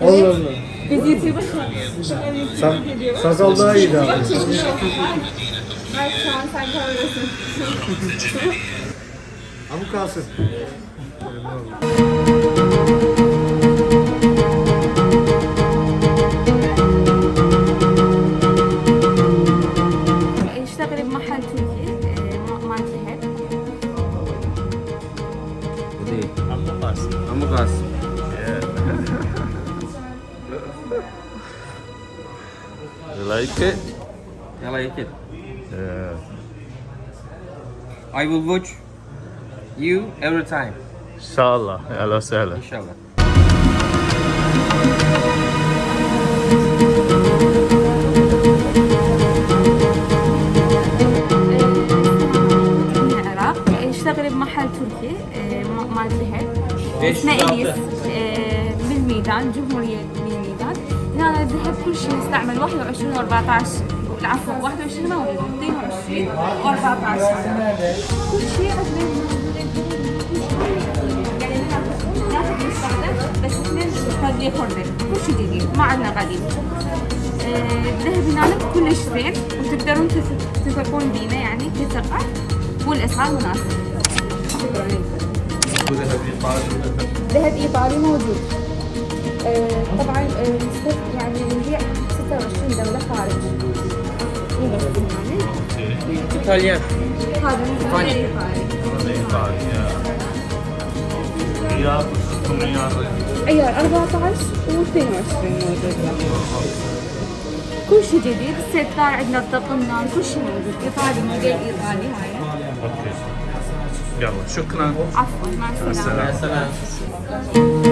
Allah Allah. Biz YouTube'a Sa Sazal daha iyi abi. Ay şu an sen kamerasın. E, Ama kalsın. Ama kalsın. Like it? I like it. Yeah. I will watch you every time. İnşallah. Ela sehla. بالميدان جمهورية بالميدان هنا الذهب كل شيء نستعمل 21 و14 العفو 21 ما هو؟ 22 و14 كل شيء يعني بس اثنين كل شيء جديد ما عندنا قديم الذهب هناك كلش زين وتقدرون تث- تثقون بينا يعني كثقة والاسعار مناسبة. ذهب إيطالي موجود. آه، طبعا آه، نستخ- يعني نبيع 26 دولة خارج. مو بس يعني. İtalyan. هذا من إيطالي. ايطالي. Riyad, Riyad. عيار 14 و22 موجود. كل شيء جديد، الستار عندنا الطقمنا كل شيء موجود، ايطالي موديل ايطالي هاي. Okay. يلا شكرا عفوا مع السلامة. السلامة. Mesela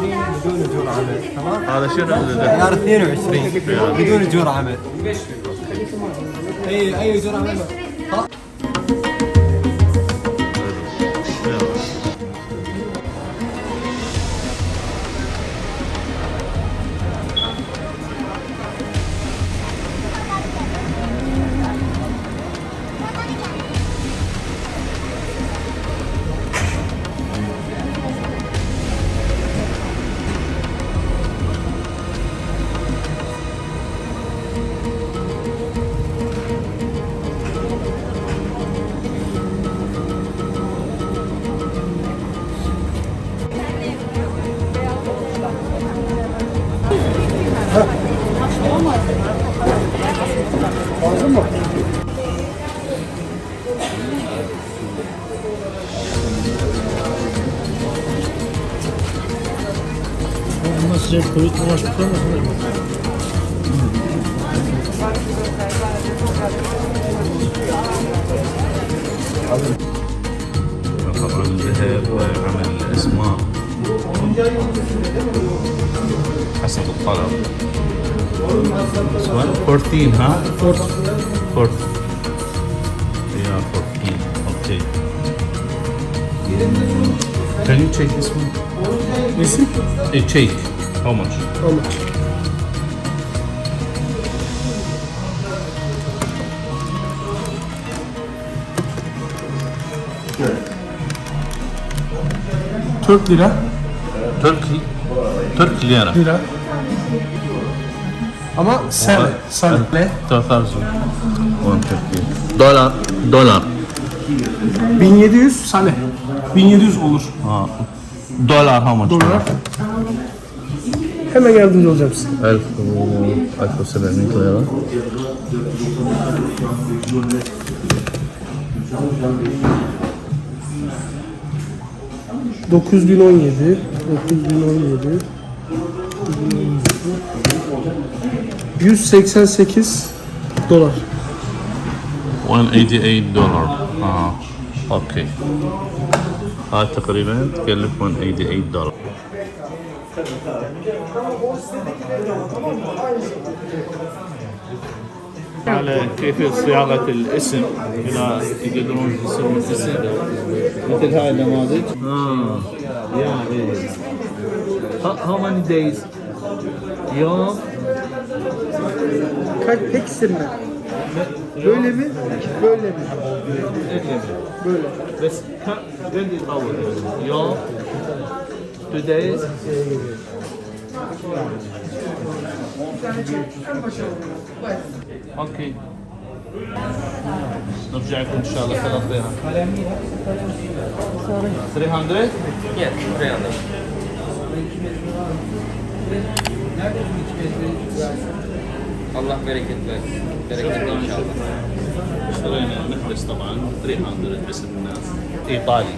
بدون اجور عمل تمام؟ هذا شنو عيار 22 بدون اجور عمل اي أي اجور عمل j'ai trouvé trop un chocolat, طبعا ذهب وعمل اسماء حسب الطلب This one 14 ها 14 14 yeah 14 okay Can you check this one? This it? check How much? Tamam. Türk lira. Turkey. Turk lira. Lira. Ama sen, sen ne? 3000. 150. Dolar. Dolar. 1700 sane. 1700 olur. Ha. Dollar how much? Dolar. Hemen yardımcı olacağım size. 1000 1700 lira. Dokuz bin on yedi. Dokuz bin on yedi. 188 dolar. 188 دولار اه اوكي هاي تقريبا تكلف 188 دولار على كيفية صياغة الاسم إذا يقدرون يسوون اسم مثل هاي النماذج اه يا How many days? يوم Kaç tek isim mi? Böyle mi? Böyle mi? böyle. بس كم قد يطول يوم two days اوكي نرجع لكم ان شاء الله ثلاث ديرهم 300 Yeah, 300. Allah bereket versin. Bereketli inşallah. اشترينا محبس طبعا 300 باسم الناس ايطالي